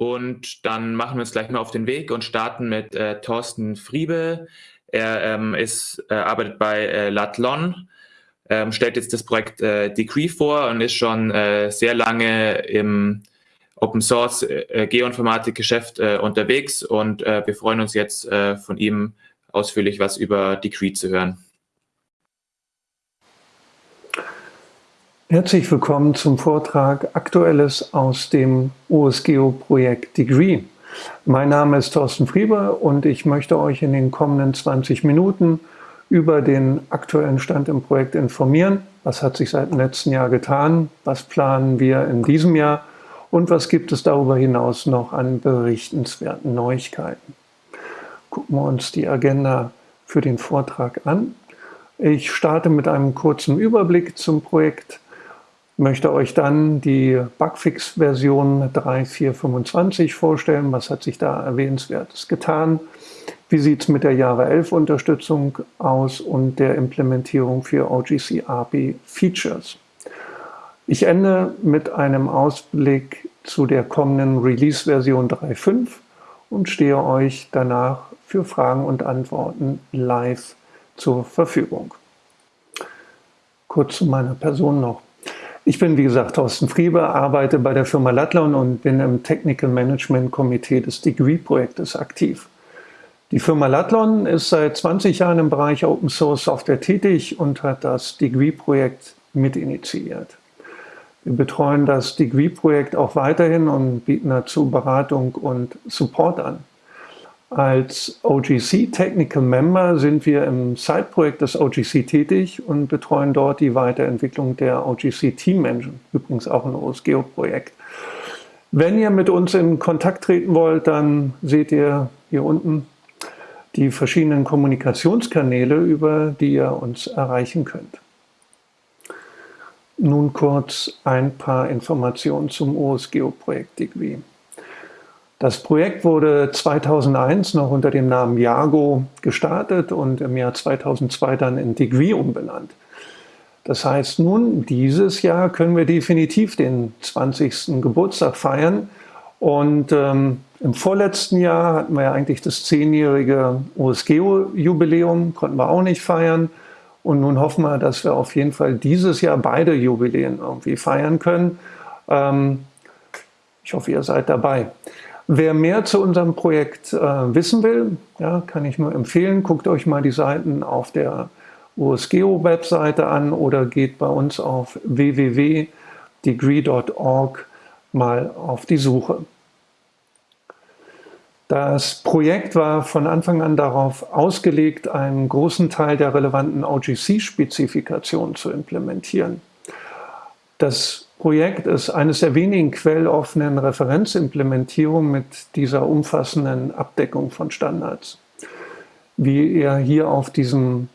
Und dann machen wir uns gleich mal auf den Weg und starten mit äh, Thorsten Friebe. Er ähm, ist, äh, arbeitet bei äh, Latlon, ähm, stellt jetzt das Projekt äh, Degree vor und ist schon äh, sehr lange im Open Source äh, Geoinformatik Geschäft äh, unterwegs und wir freuen uns jetzt von ihm ausführlich was über Degree zu hören. Herzlich willkommen zum Vortrag Aktuelles aus dem OSGeo-Projekt Degree. Mein Name ist Thorsten Friebe und ich möchte euch in den kommenden 20 Minuten über den aktuellen Stand im Projekt informieren. Was hat sich seit dem letzten Jahr getan? Was planen wir in diesem Jahr? Und was gibt es darüber hinaus noch an berichtenswerten Neuigkeiten? Gucken wir uns die Agenda für den Vortrag an. Ich starte mit einem kurzen Überblick zum Projekt möchte euch dann die Bugfix-Version 3.4.25 vorstellen. Was hat sich da erwähnenswertes getan? Wie sieht es mit der Java 11 Unterstützung aus und der Implementierung für OGC API Features? Ich ende mit einem Ausblick zu der kommenden Release-Version 3.5 und stehe euch danach für Fragen und Antworten live zur Verfügung. Kurz zu meiner Person noch. Ich bin, wie gesagt, Thorsten Friebe, arbeite bei der Firma Lattlon und bin im Technical Management Komitee des Degree-Projektes aktiv. Die Firma Lattlon ist seit 20 Jahren im Bereich Open Source Software tätig und hat das Degree-Projekt mitinitiiert. Wir betreuen das Degree-Projekt auch weiterhin und bieten dazu Beratung und Support an. Als OGC Technical Member sind wir im Side-Projekt des OGC tätig und betreuen dort die Weiterentwicklung der OGC Team Engine, übrigens auch ein OSGeo-Projekt. Wenn ihr mit uns in Kontakt treten wollt, dann seht ihr hier unten die verschiedenen Kommunikationskanäle, über die ihr uns erreichen könnt. Nun kurz ein paar Informationen zum OSGeo-Projekt Degree. Das Projekt wurde 2001 noch unter dem Namen Jago gestartet und im Jahr 2002 dann in Degree umbenannt. Das heißt nun, dieses Jahr können wir definitiv den 20. Geburtstag feiern. Und ähm, im vorletzten Jahr hatten wir ja eigentlich das zehnjährige OSGeo-Jubiläum, konnten wir auch nicht feiern. Und nun hoffen wir, dass wir auf jeden Fall dieses Jahr beide Jubiläen irgendwie feiern können. Ähm, ich hoffe, ihr seid dabei. Wer mehr zu unserem Projekt äh, wissen will, ja, kann ich nur empfehlen, guckt euch mal die Seiten auf der USGeo-Webseite an oder geht bei uns auf www.degree.org mal auf die Suche. Das Projekt war von Anfang an darauf ausgelegt, einen großen Teil der relevanten OGC-Spezifikationen zu implementieren. Das Projekt ist eines der wenigen quelloffenen Referenzimplementierungen mit dieser umfassenden Abdeckung von Standards. Wie ihr hier auf diesem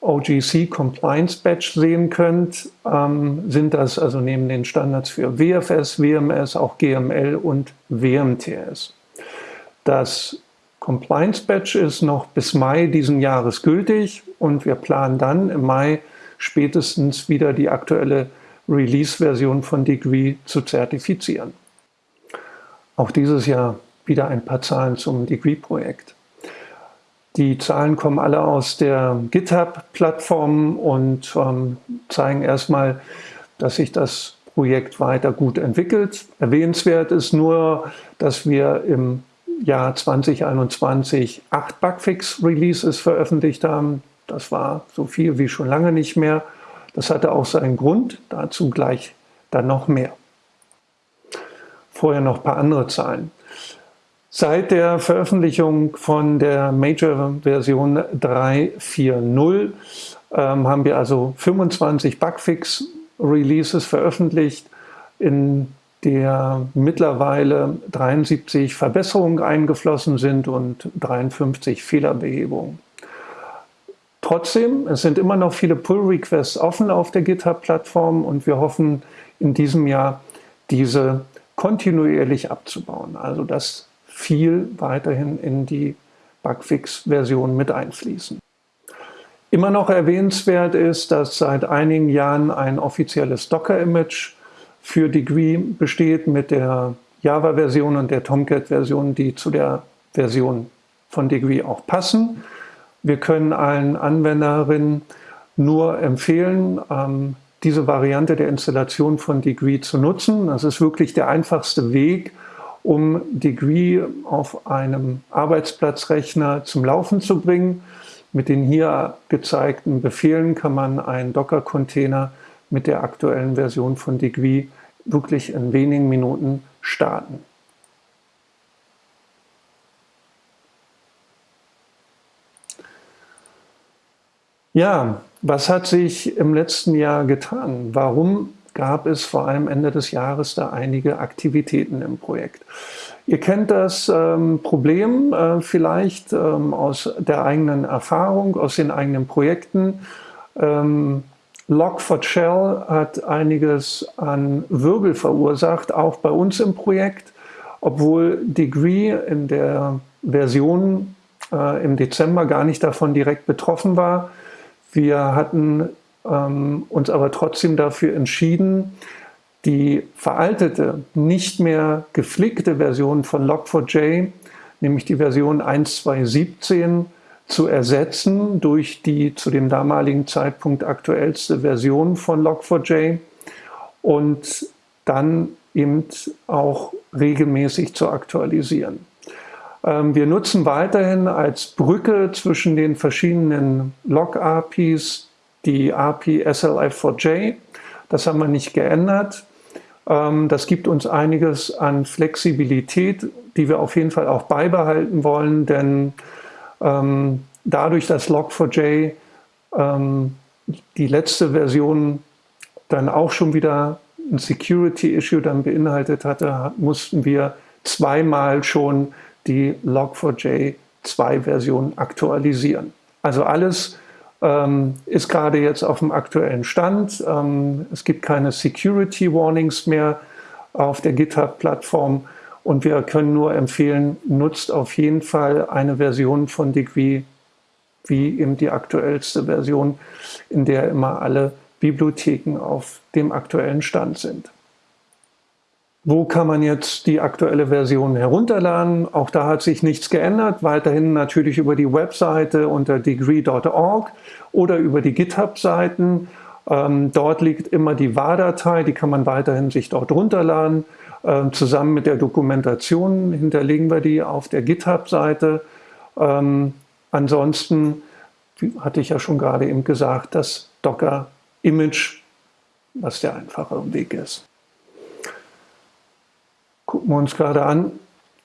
OGC Compliance Badge sehen könnt, ähm, sind das also neben den Standards für WFS, WMS auch GML und WMTS. Das Compliance Badge ist noch bis Mai diesen Jahres gültig und wir planen dann im Mai spätestens wieder die aktuelle Release-Version von Degree zu zertifizieren. Auch dieses Jahr wieder ein paar Zahlen zum Degree-Projekt. Die Zahlen kommen alle aus der GitHub-Plattform und ähm, zeigen erstmal, dass sich das Projekt weiter gut entwickelt. Erwähnenswert ist nur, dass wir im Jahr 2021 acht Bugfix-Releases veröffentlicht haben. Das war so viel wie schon lange nicht mehr. Das hatte auch seinen Grund, dazu gleich dann noch mehr. Vorher noch ein paar andere Zahlen. Seit der Veröffentlichung von der Major-Version 3.4.0 ähm, haben wir also 25 Bugfix-Releases veröffentlicht, in der mittlerweile 73 Verbesserungen eingeflossen sind und 53 Fehlerbehebungen. Trotzdem, es sind immer noch viele Pull-Requests offen auf der GitHub-Plattform und wir hoffen in diesem Jahr, diese kontinuierlich abzubauen. Also dass viel weiterhin in die Bugfix-Version mit einfließen. Immer noch erwähnenswert ist, dass seit einigen Jahren ein offizielles Docker-Image für Degree besteht mit der Java-Version und der Tomcat-Version, die zu der Version von Degree auch passen. Wir können allen Anwenderinnen nur empfehlen, ähm, diese Variante der Installation von Degree zu nutzen. Das ist wirklich der einfachste Weg, um Degree auf einem Arbeitsplatzrechner zum Laufen zu bringen. Mit den hier gezeigten Befehlen kann man einen Docker-Container mit der aktuellen Version von Degree wirklich in wenigen Minuten starten. Ja, was hat sich im letzten Jahr getan? Warum gab es vor allem Ende des Jahres da einige Aktivitäten im Projekt? Ihr kennt das ähm, Problem äh, vielleicht ähm, aus der eigenen Erfahrung, aus den eigenen Projekten. Ähm, Log4Shell hat einiges an Wirbel verursacht, auch bei uns im Projekt, obwohl Degree in der Version äh, im Dezember gar nicht davon direkt betroffen war. Wir hatten ähm, uns aber trotzdem dafür entschieden, die veraltete, nicht mehr geflickte Version von Log4j, nämlich die Version 1.2.17, zu ersetzen durch die zu dem damaligen Zeitpunkt aktuellste Version von Log4j und dann eben auch regelmäßig zu aktualisieren. Ähm, wir nutzen weiterhin als Brücke zwischen den verschiedenen Log-APIs die API SLF4J. Das haben wir nicht geändert. Ähm, das gibt uns einiges an Flexibilität, die wir auf jeden Fall auch beibehalten wollen, denn ähm, dadurch, dass Log4j die letzte Version dann auch schon wieder ein Security-Issue dann beinhaltet hatte, mussten wir zweimal schon die Log4j 2 Version aktualisieren. Also alles ähm, ist gerade jetzt auf dem aktuellen Stand. Ähm, es gibt keine Security Warnings mehr auf der GitHub-Plattform und wir können nur empfehlen, nutzt auf jeden Fall eine Version von Degree wie eben die aktuellste Version, in der immer alle Bibliotheken auf dem aktuellen Stand sind. Wo kann man jetzt die aktuelle Version herunterladen? Auch da hat sich nichts geändert. Weiterhin natürlich über die Webseite unter degree.org oder über die GitHub-Seiten. Ähm, dort liegt immer die WAR-Datei, die kann man weiterhin sich dort runterladen. Ähm, zusammen mit der Dokumentation hinterlegen wir die auf der GitHub-Seite. Ähm, ansonsten, hatte ich ja schon gerade eben gesagt, das Docker-Image, was der einfache Weg ist gucken wir uns gerade an,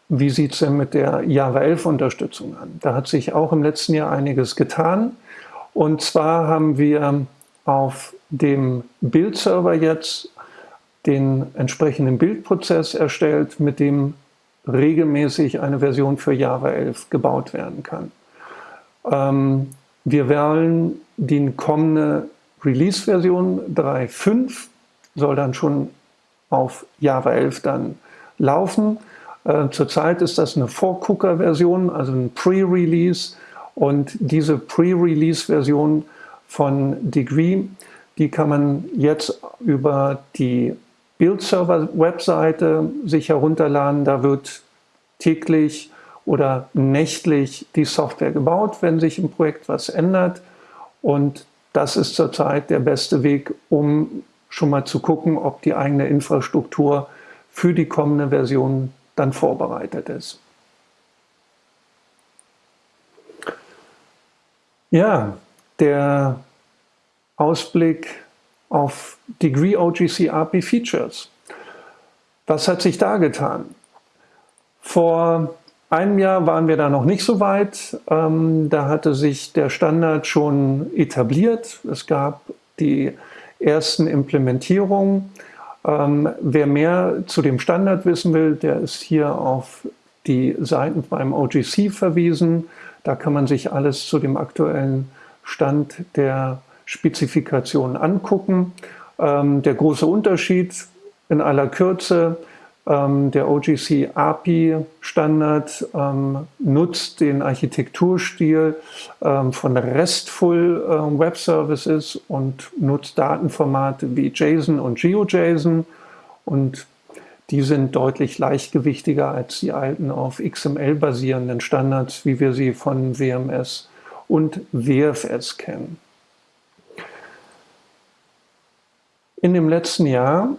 wie sieht es denn mit der Java 11 Unterstützung an? Da hat sich auch im letzten Jahr einiges getan. Und zwar haben wir auf dem Bildserver jetzt den entsprechenden Bildprozess erstellt, mit dem regelmäßig eine Version für Java 11 gebaut werden kann. Ähm, wir wählen die kommende Release-Version 3.5, soll dann schon auf Java 11 dann laufen. Äh, zurzeit ist das eine Vorgucker-Version, also ein Pre-Release. Und diese Pre-Release-Version von Degree, die kann man jetzt über die Build-Server-Webseite sich herunterladen. Da wird täglich oder nächtlich die Software gebaut, wenn sich im Projekt was ändert. Und das ist zurzeit der beste Weg, um schon mal zu gucken, ob die eigene Infrastruktur für die kommende Version dann vorbereitet ist. Ja, der Ausblick auf Degree OGC API Features. Was hat sich da getan? Vor einem Jahr waren wir da noch nicht so weit. Ähm, da hatte sich der Standard schon etabliert. Es gab die ersten Implementierungen. Ähm, wer mehr zu dem Standard wissen will, der ist hier auf die Seiten beim OGC verwiesen. Da kann man sich alles zu dem aktuellen Stand der Spezifikation angucken. Ähm, der große Unterschied in aller Kürze, ähm, der OGC API Standard ähm, nutzt den Architekturstil ähm, von RESTful ähm, Web Services und nutzt Datenformate wie JSON und GeoJSON und die sind deutlich leichtgewichtiger als die alten auf XML basierenden Standards, wie wir sie von WMS und WFS kennen. In dem letzten Jahr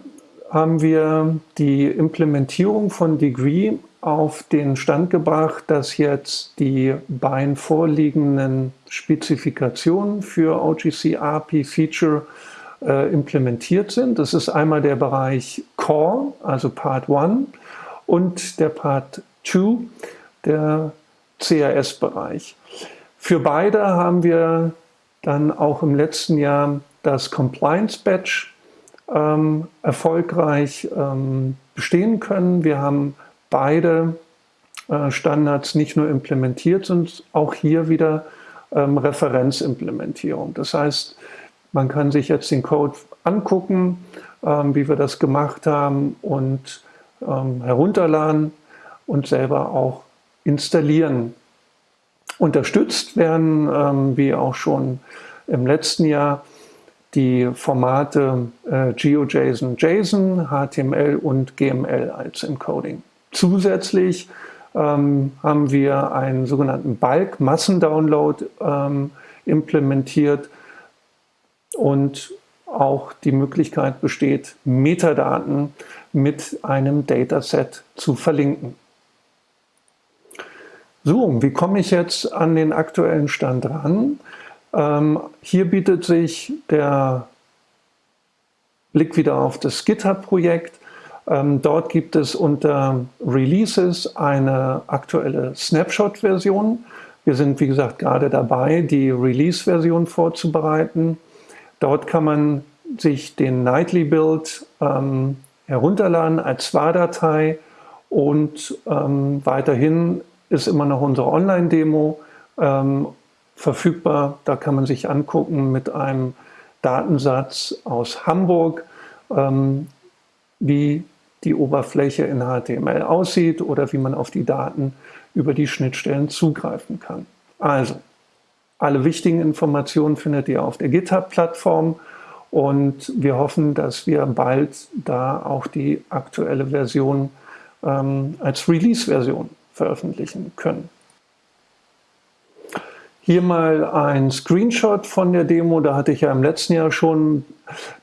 haben wir die Implementierung von Degree auf den Stand gebracht, dass jetzt die beiden vorliegenden Spezifikationen für OGC API Feature äh, implementiert sind. Das ist einmal der Bereich Core, also Part 1, und der Part 2, der CRS-Bereich. Für beide haben wir dann auch im letzten Jahr das Compliance Badge ähm, erfolgreich ähm, bestehen können. Wir haben beide äh, Standards nicht nur implementiert, sondern auch hier wieder ähm, Referenzimplementierung. Das heißt, man kann sich jetzt den Code angucken, ähm, wie wir das gemacht haben und ähm, herunterladen und selber auch installieren. Unterstützt werden, ähm, wie auch schon im letzten Jahr, die Formate äh, GeoJSON, JSON, HTML und GML als Encoding. Zusätzlich ähm, haben wir einen sogenannten Bulk-Massendownload ähm, implementiert und auch die Möglichkeit besteht, Metadaten mit einem Dataset zu verlinken. So, wie komme ich jetzt an den aktuellen Stand ran? Ähm, hier bietet sich der Blick wieder auf das GitHub-Projekt. Ähm, dort gibt es unter Releases eine aktuelle Snapshot-Version. Wir sind, wie gesagt, gerade dabei, die Release-Version vorzubereiten. Dort kann man sich den Nightly Build ähm, herunterladen als SWA-Datei und ähm, weiterhin ist immer noch unsere Online-Demo ähm, verfügbar. Da kann man sich angucken mit einem Datensatz aus Hamburg, ähm, wie die Oberfläche in HTML aussieht oder wie man auf die Daten über die Schnittstellen zugreifen kann. Also, alle wichtigen Informationen findet ihr auf der GitHub-Plattform und wir hoffen, dass wir bald da auch die aktuelle Version ähm, als Release-Version veröffentlichen können. Hier mal ein Screenshot von der Demo. Da hatte ich ja im letzten Jahr schon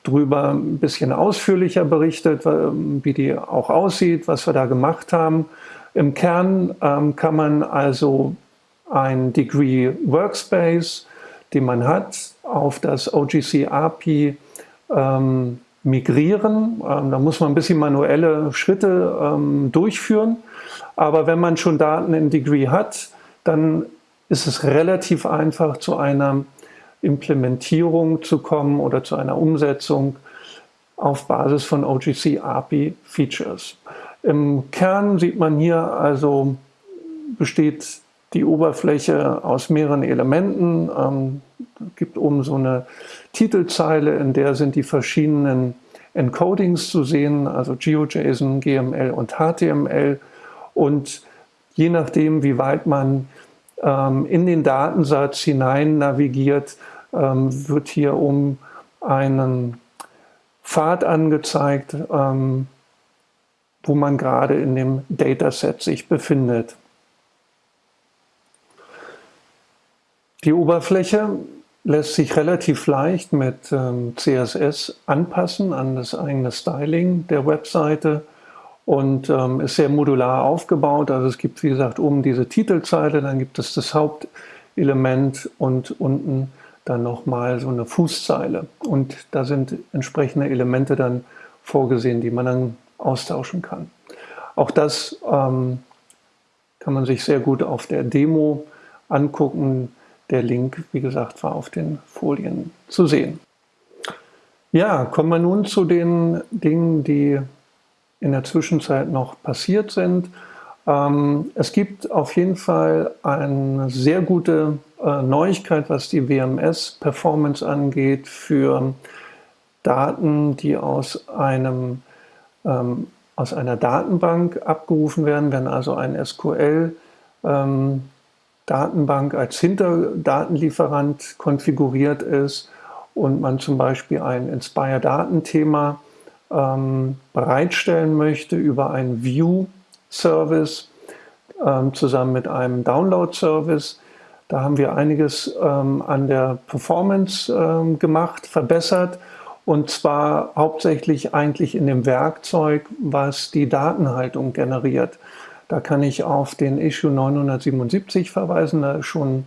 drüber ein bisschen ausführlicher berichtet, wie die auch aussieht, was wir da gemacht haben. Im Kern ähm, kann man also ein Degree Workspace, den man hat, auf das OGC API ähm, migrieren. Ähm, da muss man ein bisschen manuelle Schritte ähm, durchführen. Aber wenn man schon Daten in Degree hat, dann ist es relativ einfach, zu einer Implementierung zu kommen oder zu einer Umsetzung auf Basis von OGC API Features. Im Kern sieht man hier also, besteht die Oberfläche aus mehreren Elementen. Ähm, gibt oben so eine Titelzeile, in der sind die verschiedenen Encodings zu sehen, also GeoJSON, GML und HTML. Und je nachdem, wie weit man in den Datensatz hinein navigiert, ähm, wird hier um einen Pfad angezeigt, ähm, wo man gerade in dem Dataset sich befindet. Die Oberfläche lässt sich relativ leicht mit ähm, CSS anpassen an das eigene Styling der Webseite und ähm, ist sehr modular aufgebaut. Also es gibt, wie gesagt, oben diese Titelzeile, dann gibt es das Hauptelement und unten dann nochmal so eine Fußzeile. Und da sind entsprechende Elemente dann vorgesehen, die man dann austauschen kann. Auch das ähm, kann man sich sehr gut auf der Demo angucken. Der Link, wie gesagt, war auf den Folien zu sehen. Ja, kommen wir nun zu den Dingen, die in der Zwischenzeit noch passiert sind. Ähm, es gibt auf jeden Fall eine sehr gute äh, Neuigkeit, was die WMS-Performance angeht für Daten, die aus, einem, ähm, aus einer Datenbank abgerufen werden, wenn also ein SQL ähm, Datenbank als Hinterdatenlieferant konfiguriert ist und man zum Beispiel ein Inspire-Datenthema ähm, bereitstellen möchte über einen View-Service ähm, zusammen mit einem Download-Service. Da haben wir einiges ähm, an der Performance ähm, gemacht, verbessert und zwar hauptsächlich eigentlich in dem Werkzeug, was die Datenhaltung generiert. Da kann ich auf den Issue 977 verweisen, da ist schon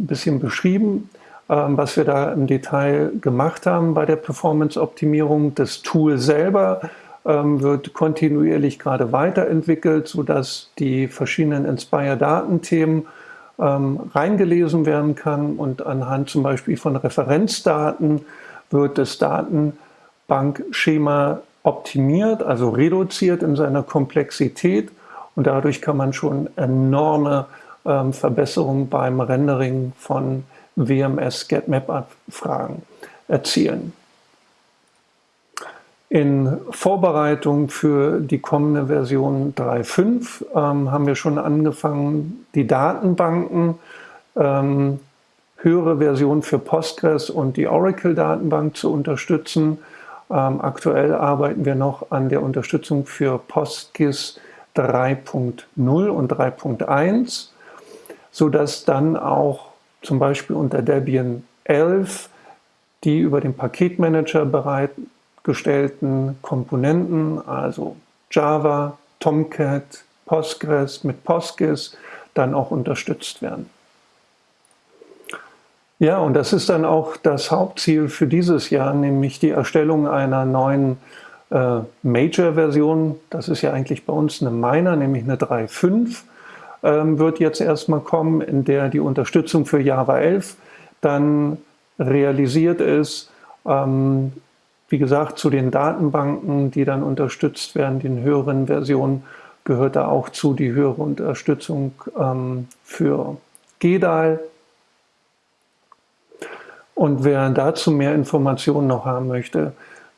ein bisschen beschrieben, was wir da im Detail gemacht haben bei der Performance-Optimierung. Das Tool selber ähm, wird kontinuierlich gerade weiterentwickelt, sodass die verschiedenen Inspire-Datenthemen ähm, reingelesen werden kann und anhand zum Beispiel von Referenzdaten wird das Datenbankschema optimiert, also reduziert in seiner Komplexität und dadurch kann man schon enorme ähm, Verbesserungen beim Rendering von WMS-GetMap-Abfragen erzielen. In Vorbereitung für die kommende Version 3.5 ähm, haben wir schon angefangen, die Datenbanken ähm, höhere Version für Postgres und die Oracle-Datenbank zu unterstützen. Ähm, aktuell arbeiten wir noch an der Unterstützung für PostGIS 3.0 und 3.1, sodass dann auch zum Beispiel unter Debian 11 die über den Paketmanager bereitgestellten Komponenten, also Java, Tomcat, Postgres mit PostGIS, dann auch unterstützt werden. Ja, und das ist dann auch das Hauptziel für dieses Jahr, nämlich die Erstellung einer neuen äh, Major-Version. Das ist ja eigentlich bei uns eine Minor, nämlich eine 3.5, ähm, wird jetzt erstmal kommen, in der die Unterstützung für Java 11 dann realisiert ist. Ähm, wie gesagt, zu den Datenbanken, die dann unterstützt werden, den höheren Versionen, gehört da auch zu die höhere Unterstützung ähm, für GEDAL, und wer dazu mehr Informationen noch haben möchte,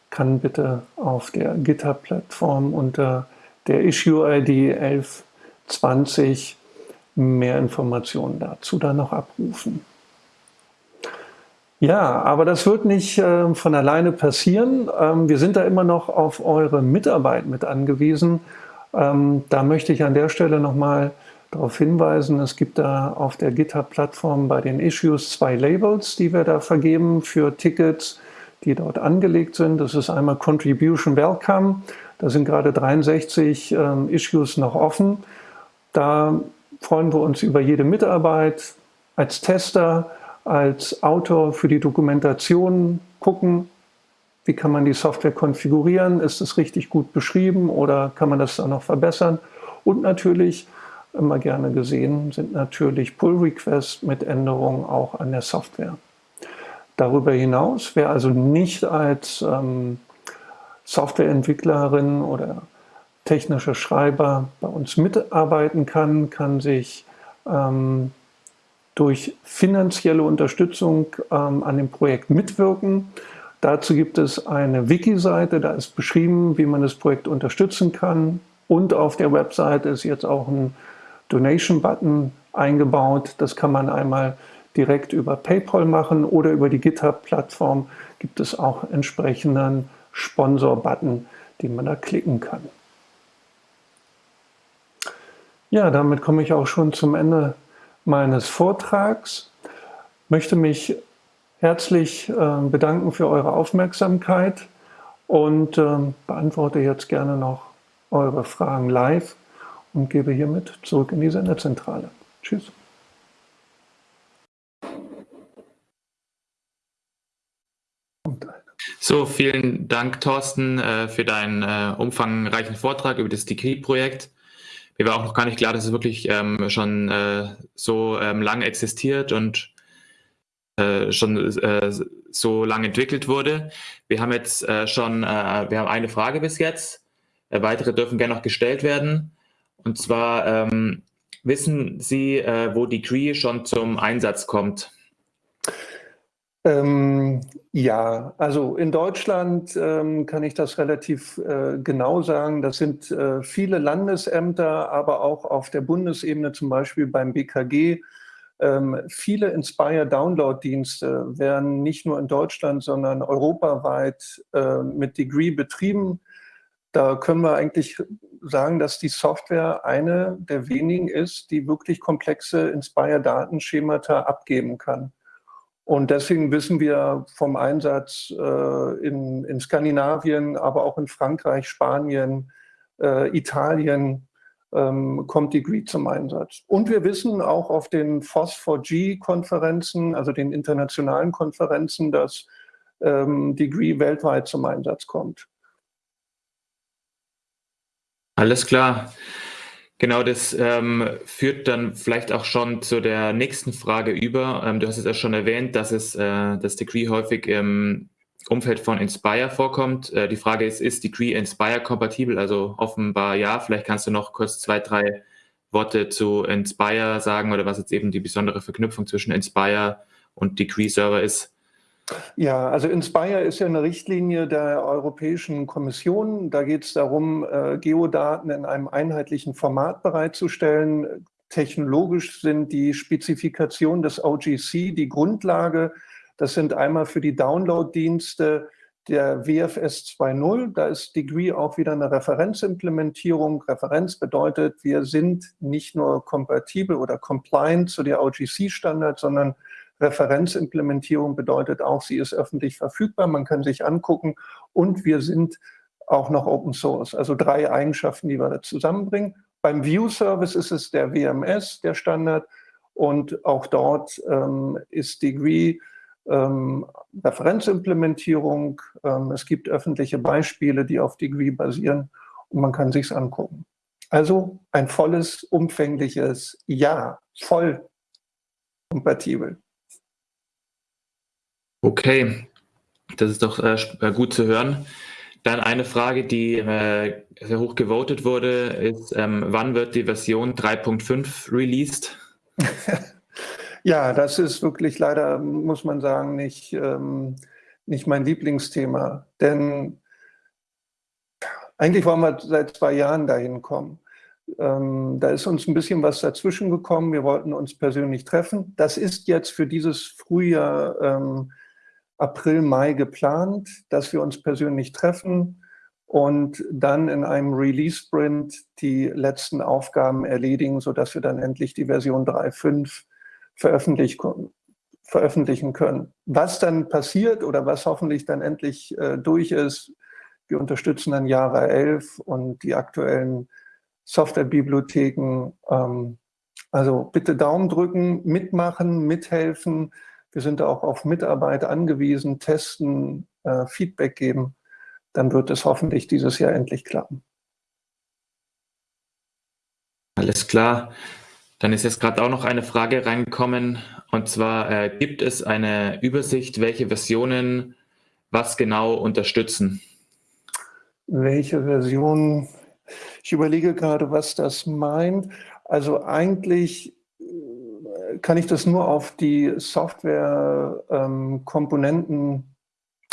kann bitte auf der GitHub-Plattform unter der Issue-ID 1120 mehr Informationen dazu dann noch abrufen. Ja, aber das wird nicht äh, von alleine passieren. Ähm, wir sind da immer noch auf eure Mitarbeit mit angewiesen. Ähm, da möchte ich an der Stelle nochmal darauf hinweisen, es gibt da auf der GitHub-Plattform bei den Issues zwei Labels, die wir da vergeben für Tickets, die dort angelegt sind. Das ist einmal Contribution Welcome. Da sind gerade 63 ähm, Issues noch offen. Da freuen wir uns über jede Mitarbeit als Tester, als Autor für die Dokumentation gucken, wie kann man die Software konfigurieren, ist es richtig gut beschrieben oder kann man das dann noch verbessern und natürlich immer gerne gesehen sind natürlich Pull-Requests mit Änderungen auch an der Software. Darüber hinaus, wer also nicht als ähm, Softwareentwicklerin oder technischer Schreiber bei uns mitarbeiten kann, kann sich ähm, durch finanzielle Unterstützung ähm, an dem Projekt mitwirken. Dazu gibt es eine Wiki-Seite, da ist beschrieben, wie man das Projekt unterstützen kann. Und auf der Webseite ist jetzt auch ein Donation-Button eingebaut. Das kann man einmal direkt über PayPal machen oder über die GitHub-Plattform gibt es auch entsprechenden Sponsor-Button, den man da klicken kann. Ja, damit komme ich auch schon zum Ende meines Vortrags. Möchte mich herzlich äh, bedanken für eure Aufmerksamkeit und äh, beantworte jetzt gerne noch eure Fragen live und gebe hiermit zurück in die Senderzentrale. Tschüss. So, vielen Dank, Thorsten, äh, für deinen äh, umfangreichen Vortrag über das Degree-Projekt. Mir war auch noch gar nicht klar, dass es wirklich ähm, schon äh, so ähm, lange existiert und schon so lange entwickelt wurde. Wir haben jetzt schon, wir haben eine Frage bis jetzt. weitere dürfen gerne noch gestellt werden. Und zwar ähm, wissen Sie, äh, wo Degree schon zum Einsatz kommt? Ähm, ja, also in Deutschland ähm, kann ich das relativ äh, genau sagen. Das sind äh, viele Landesämter, aber auch auf der Bundesebene, zum Beispiel beim BKG. Ähm, viele Inspire-Download-Dienste werden nicht nur in Deutschland, sondern europaweit äh, mit Degree betrieben. da können wir eigentlich sagen, dass die Software eine der wenigen ist, die wirklich komplexe Inspire-Datenschemata abgeben kann. Und deswegen wissen wir vom Einsatz äh, in, in, Skandinavien, aber auch in Frankreich, Spanien, äh, Italien ähm, kommt Degree zum Einsatz. Und wir wissen auch auf den FOSS4G-Konferenzen, also den internationalen Konferenzen, dass ähm, Degree weltweit zum Einsatz kommt. Alles klar. Genau, das ähm, führt dann vielleicht auch schon zu der nächsten Frage über. Ähm, du hast es ja schon erwähnt, dass es äh, das Degree häufig im Umfeld von Inspire vorkommt. Äh, die Frage ist, ist Degree Inspire kompatibel? Also offenbar ja. Vielleicht kannst du noch kurz zwei, drei Worte zu Inspire sagen oder was jetzt eben die besondere Verknüpfung zwischen Inspire und Degree Server ist. Ja, also Inspire ist ja eine Richtlinie der Europäischen Kommission. Da geht es darum, äh, Geodaten in einem einheitlichen Format bereitzustellen. Technologisch sind die Spezifikationen des OGC die Grundlage. Das sind einmal für die Download-Dienste der WFS 2.0. Da ist Degree auch wieder eine Referenzimplementierung. Referenz bedeutet, wir sind nicht nur kompatibel oder compliant zu der OGC-Standard, sondern Referenzimplementierung bedeutet auch, sie ist öffentlich verfügbar, man kann sich angucken und wir sind auch noch Open Source. Also drei Eigenschaften, die wir da zusammenbringen. Beim View Service ist es der WMS, der Standard, und auch dort ähm, ist Degree ähm, Referenzimplementierung. Ähm, es gibt öffentliche Beispiele, die auf Degree basieren und man kann sich's angucken. Also ein volles, umfängliches Ja, voll kompatibel. Okay, das ist doch äh, äh, gut zu hören. Dann eine Frage, die äh, sehr hoch gewotet wurde, ist, ähm, wann wird die Version 3.5 released? ja, das ist wirklich leider, muss man sagen, nicht, ähm, nicht mein Lieblingsthema. Denn eigentlich wollen wir seit zwei Jahren dahin kommen. Ähm, da ist uns ein bisschen was dazwischen gekommen. Wir wollten uns persönlich treffen. Das ist jetzt für dieses Frühjahr ähm, April, Mai geplant, dass wir uns persönlich treffen und dann in einem Release-Sprint die letzten Aufgaben erledigen, sodass wir dann endlich die Version 3.5 veröffentlich veröffentlichen können. Was dann passiert oder was hoffentlich dann endlich äh, durch ist, wir unterstützen dann Jahre 11 und die aktuellen Softwarebibliotheken. Ähm, also bitte Daumen drücken, mitmachen, mithelfen, wir sind auch auf Mitarbeit angewiesen, testen, äh, Feedback geben. Dann wird es hoffentlich dieses Jahr endlich klappen. Alles klar. Dann ist jetzt gerade auch noch eine Frage reingekommen. Und zwar, äh, gibt es eine Übersicht, welche Versionen was genau unterstützen? Welche Versionen? Ich überlege gerade, was das meint. Also eigentlich kann ich das nur auf die Software-Komponenten ähm,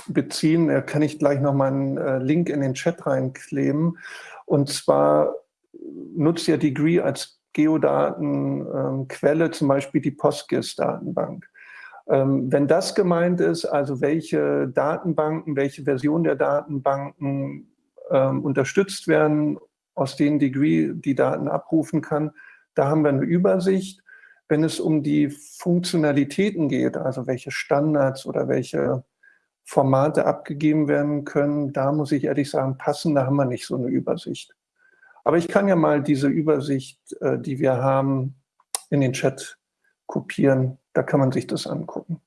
beziehen. Da kann ich gleich noch mal einen äh, Link in den Chat reinkleben. Und zwar nutzt ja Degree als Geodatenquelle ähm, zum Beispiel die PostGIS-Datenbank. Ähm, wenn das gemeint ist, also welche Datenbanken, welche Version der Datenbanken ähm, unterstützt werden, aus denen Degree die Daten abrufen kann, da haben wir eine Übersicht. Wenn es um die Funktionalitäten geht, also welche Standards oder welche Formate abgegeben werden können, da muss ich ehrlich sagen, passen, da haben wir nicht so eine Übersicht. Aber ich kann ja mal diese Übersicht, äh, die wir haben, in den Chat kopieren. Da kann man sich das angucken.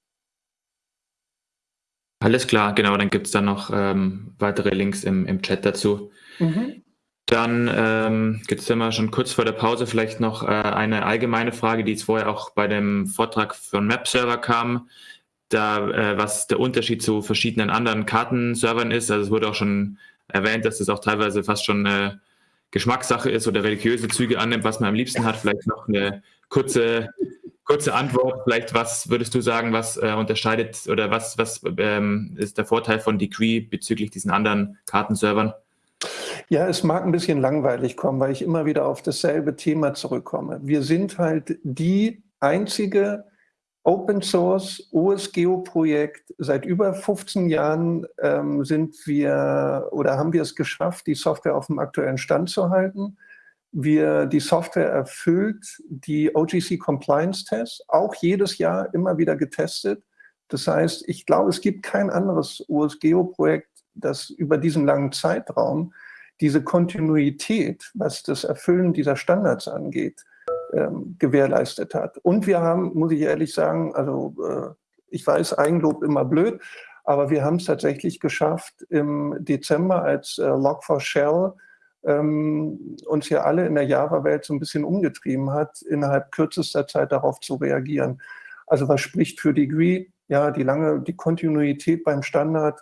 Alles klar, genau. Dann gibt es dann noch ähm, weitere Links im, im Chat dazu. Mhm. Dann ähm, gibt es immer schon kurz vor der Pause vielleicht noch äh, eine allgemeine Frage, die jetzt vorher auch bei dem Vortrag von MapServer kam, da, äh, was der Unterschied zu verschiedenen anderen Kartenservern ist. Also es wurde auch schon erwähnt, dass das auch teilweise fast schon eine Geschmackssache ist oder religiöse Züge annimmt, was man am liebsten hat. Vielleicht noch eine kurze, kurze Antwort. Vielleicht, was würdest du sagen, was äh, unterscheidet oder was, was ähm, ist der Vorteil von Decree bezüglich diesen anderen Kartenservern? Ja, es mag ein bisschen langweilig kommen, weil ich immer wieder auf dasselbe Thema zurückkomme. Wir sind halt die einzige Open Source OSGeo-Projekt. Seit über 15 Jahren ähm, sind wir oder haben wir es geschafft, die Software auf dem aktuellen Stand zu halten. Wir, die Software erfüllt die OGC Compliance Tests, auch jedes Jahr immer wieder getestet. Das heißt, ich glaube, es gibt kein anderes OSGeo-Projekt, das über diesen langen Zeitraum diese Kontinuität, was das Erfüllen dieser Standards angeht, ähm, gewährleistet hat. Und wir haben, muss ich ehrlich sagen, also äh, ich weiß, Eigenlob immer blöd, aber wir haben es tatsächlich geschafft, im Dezember als äh, Log4Shell ähm, uns ja alle in der Java-Welt so ein bisschen umgetrieben hat, innerhalb kürzester Zeit darauf zu reagieren. Also was spricht für Degree? Ja, die lange, die Kontinuität beim Standard,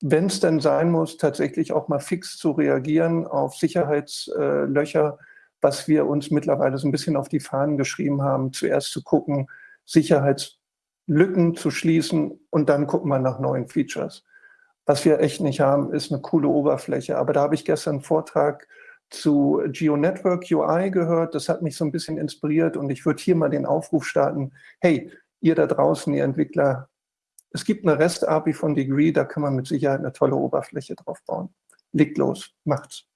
wenn es denn sein muss, tatsächlich auch mal fix zu reagieren auf Sicherheitslöcher, was wir uns mittlerweile so ein bisschen auf die Fahnen geschrieben haben, zuerst zu gucken, Sicherheitslücken zu schließen und dann gucken wir nach neuen Features. Was wir echt nicht haben, ist eine coole Oberfläche. Aber da habe ich gestern einen Vortrag zu GeoNetwork UI gehört. Das hat mich so ein bisschen inspiriert und ich würde hier mal den Aufruf starten. Hey, ihr da draußen, ihr Entwickler, es gibt eine REST-API von Degree, da kann man mit Sicherheit eine tolle Oberfläche drauf bauen. Legt los, macht's.